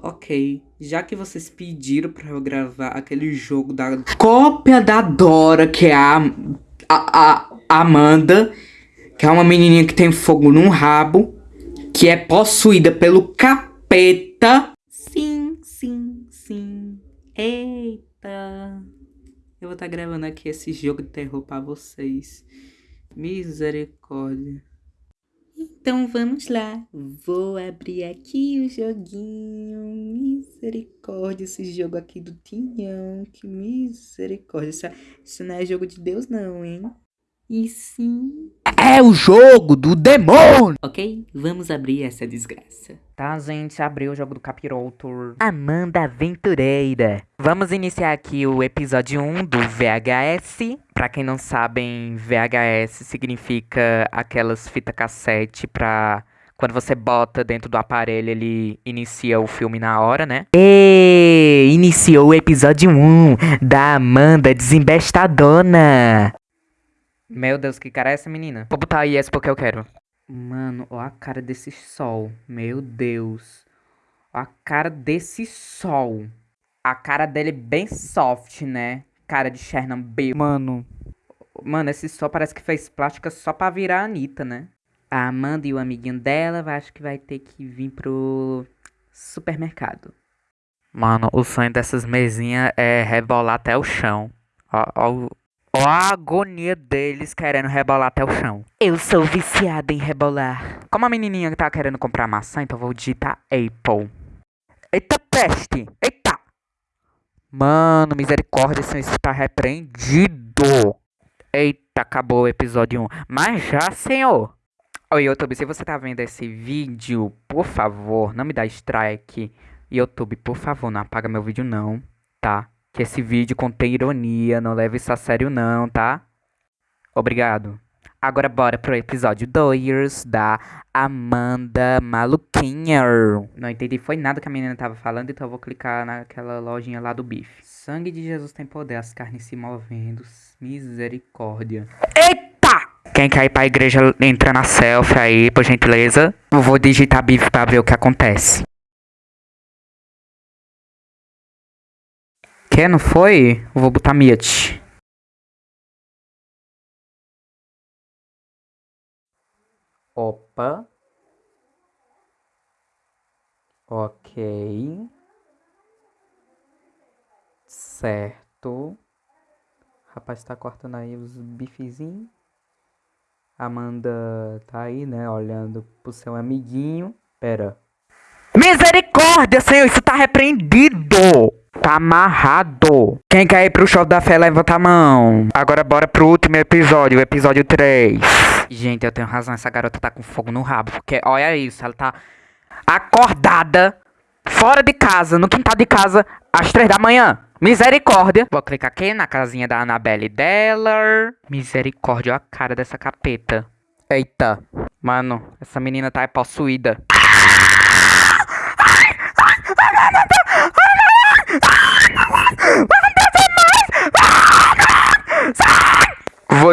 Ok, já que vocês pediram pra eu gravar aquele jogo da cópia da Dora, que é a, a, a Amanda, que é uma menininha que tem fogo num rabo, que é possuída pelo capeta. Sim, sim, sim. Eita. Eu vou estar tá gravando aqui esse jogo de terror pra vocês. Misericórdia. Então vamos lá. Vou abrir aqui o joguinho. Misericórdia, esse jogo aqui do Tinhão. Que misericórdia. Isso, isso não é jogo de Deus, não, hein? E sim. É o jogo do demônio! Ok, vamos abrir essa desgraça. Tá, gente, abriu o jogo do Capiroto. Amanda Aventureira. Vamos iniciar aqui o episódio 1 do VHS. Pra quem não sabem, VHS significa aquelas fita cassete pra... Quando você bota dentro do aparelho, ele inicia o filme na hora, né? E iniciou o episódio 1 da Amanda Desembestadona. Meu Deus, que cara é essa menina? Vou botar aí essa porque eu quero. Mano, ó a cara desse sol. Meu Deus. Ó a cara desse sol. A cara dele é bem soft, né? Cara de Chernobyl. Mano. Mano, esse sol parece que fez plástica só pra virar a Anitta, né? A Amanda e o amiguinho dela, acho que vai ter que vir pro supermercado. Mano, o sonho dessas mesinhas é rebolar até o chão. Ó, ó, Ó a agonia deles querendo rebolar até o chão. Eu sou viciada em rebolar. Como a menininha tá querendo comprar maçã, então vou digitar Apple. Eita peste! Eita! Mano, misericórdia, senhor, isso tá repreendido. Eita, acabou o episódio 1. Mas já, senhor. Oi, YouTube, se você tá vendo esse vídeo, por favor, não me dá strike. YouTube, por favor, não apaga meu vídeo não, tá? Que esse vídeo contém ironia, não leve isso a sério não, tá? Obrigado. Agora bora pro episódio 2 da Amanda Maluquinha. Não entendi foi nada que a menina tava falando, então eu vou clicar naquela lojinha lá do bife. Sangue de Jesus tem poder, as carnes se movendo, misericórdia. Eita! Quem quer ir pra igreja entra na selfie aí, por gentileza. Eu vou digitar bife pra ver o que acontece. Quer, não foi? Eu vou botar Miat. Opa. Ok. Certo. Rapaz tá cortando aí os bifezinhos. Amanda tá aí, né? Olhando pro seu amiguinho. Pera. Misericórdia, Senhor! Isso tá repreendido! Tá amarrado. Quem quer ir pro show da fé, levanta a mão. Agora bora pro último episódio, o episódio 3. Gente, eu tenho razão, essa garota tá com fogo no rabo. Porque, olha isso, ela tá acordada, fora de casa, no quintal de casa, às 3 da manhã. Misericórdia. Vou clicar aqui na casinha da Annabelle Deller. Misericórdia, olha a cara dessa capeta. Eita. Mano, essa menina tá possuída. Vou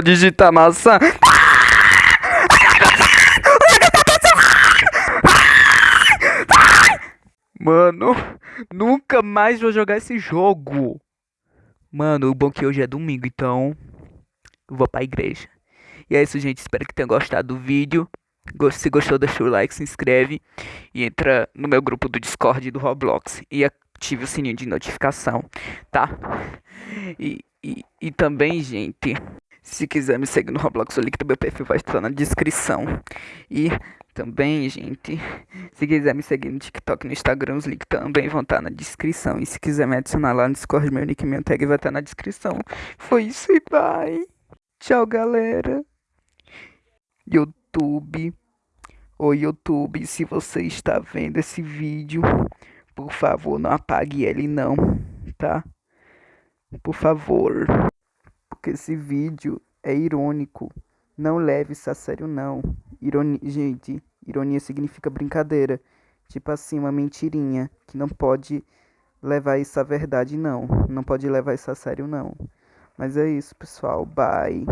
digitar maçã. Mano, nunca mais vou jogar esse jogo. Mano, o bom que hoje é domingo, então vou pra igreja. E é isso, gente. Espero que tenham gostado do vídeo. Se gostou, deixa o like, se inscreve e entra no meu grupo do Discord do Roblox. E ative o sininho de notificação, tá? E, e, e também, gente, se quiser me seguir no Roblox, o link do meu perfil vai estar na descrição. E também, gente, se quiser me seguir no TikTok no Instagram, os links também vão estar na descrição. E se quiser me adicionar lá no Discord, meu nick e meu tag vai estar na descrição. Foi isso e bye. Tchau, galera. YouTube. Oi, YouTube, se você está vendo esse vídeo, por favor, não apague ele não, tá? Por favor. Porque esse vídeo é irônico. Não leve isso a sério não. Ironia, gente, ironia significa brincadeira. Tipo assim, uma mentirinha que não pode levar isso a verdade não. Não pode levar isso a sério não. Mas é isso, pessoal. Bye.